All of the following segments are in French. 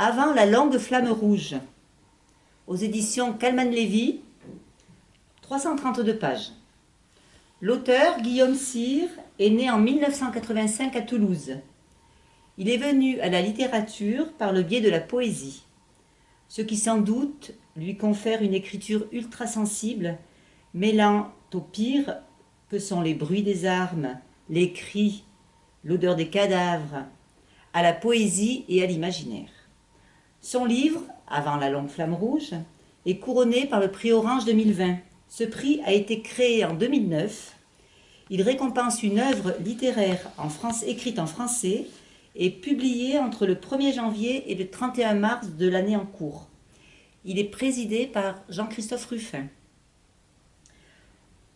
Avant la longue flamme rouge, aux éditions Calman Lévy, 332 pages. L'auteur, Guillaume Cyr, est né en 1985 à Toulouse. Il est venu à la littérature par le biais de la poésie, ce qui sans doute lui confère une écriture ultra sensible, mêlant au pire que sont les bruits des armes, les cris, l'odeur des cadavres, à la poésie et à l'imaginaire. Son livre, Avant la longue flamme rouge, est couronné par le prix Orange 2020. Ce prix a été créé en 2009. Il récompense une œuvre littéraire en France, écrite en français et publiée entre le 1er janvier et le 31 mars de l'année en cours. Il est présidé par Jean-Christophe Ruffin.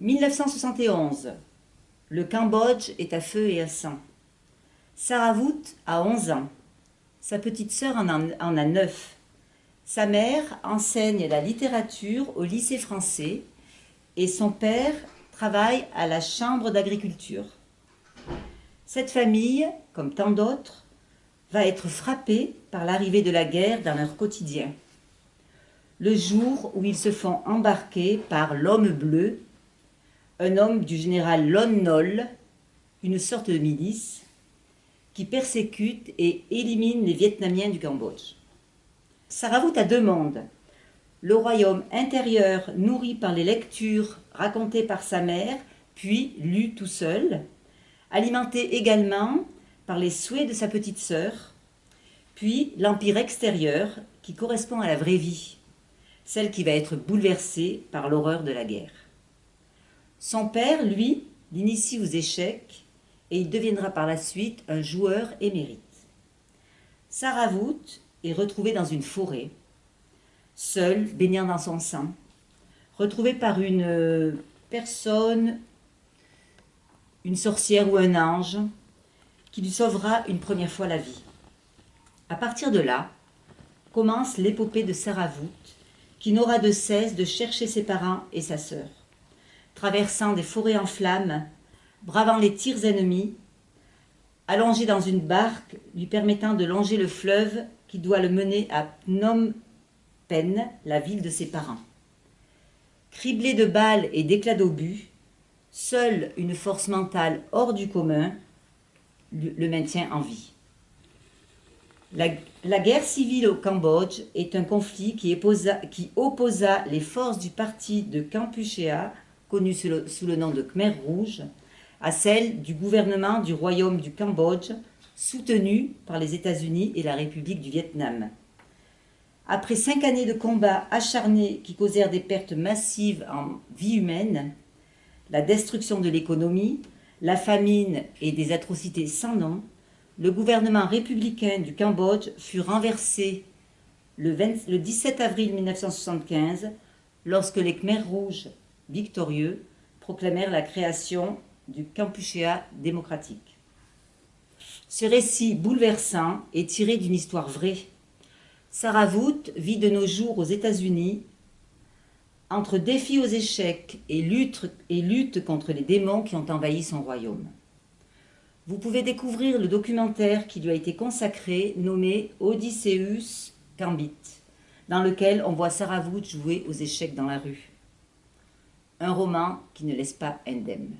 1971. Le Cambodge est à feu et à sang. Sarah a 11 ans. Sa petite sœur en, a 9. Sa mère enseigne la littérature au lycée français et son père travaille à la chambre d'agriculture. Cette famille, comme tant d'autres, va être frappée par l'arrivée de la guerre dans leur quotidien. Le jour où ils se font embarquer par l'homme bleu un homme du général Lon Nol, une sorte de milice, qui persécute et élimine les Vietnamiens du Cambodge. Deux mondes. Le royaume intérieur nourri par les lectures racontées par sa mère, puis lues tout seul, alimenté également par les souhaits de sa petite sœur, puis l'empire extérieur qui correspond à la vraie vie, celle qui va être bouleversée par l'horreur de la guerre. Son père, lui, l'initie aux échecs et il deviendra par la suite un joueur émérite. Sarah est retrouvée dans une forêt, seule, baignant dans son sang, retrouvée par une personne, une sorcière ou un ange, qui lui sauvera une première fois la vie. À partir de là, commence l'épopée de Sarah qui n'aura de cesse de chercher ses parents et sa sœur traversant des forêts en flammes, bravant les tirs ennemis, allongé dans une barque lui permettant de longer le fleuve qui doit le mener à Phnom Penh, la ville de ses parents. Criblé de balles et d'éclats d'obus, seule une force mentale hors du commun le maintient en vie. La, guerre civile au Cambodge est un conflit qui, opposa, les forces du parti de Kampuchea connue sous le, nom de Khmer Rouge, à celle du gouvernement du Royaume du Cambodge, soutenu par les États-Unis et la République du Vietnam. Après cinq années de combats acharnés qui causèrent des pertes massives en vie humaine, la destruction de l'économie, la famine et des atrocités sans nom, le gouvernement républicain du Cambodge fut renversé le, 17 avril 1975 lorsque les Khmers rouges victorieux, proclamèrent la création du Kampuchea démocratique. Ce récit bouleversant est tiré d'une histoire vraie. Sarah vit de nos jours aux États-Unis entre défis aux échecs et lutte, contre les démons qui ont envahi son royaume. Vous pouvez découvrir le documentaire qui lui a été consacré, nommé Odysseus Gambit, dans lequel on voit Sarah Vout jouer aux échecs dans la rue un roman qui ne laisse pas indemne.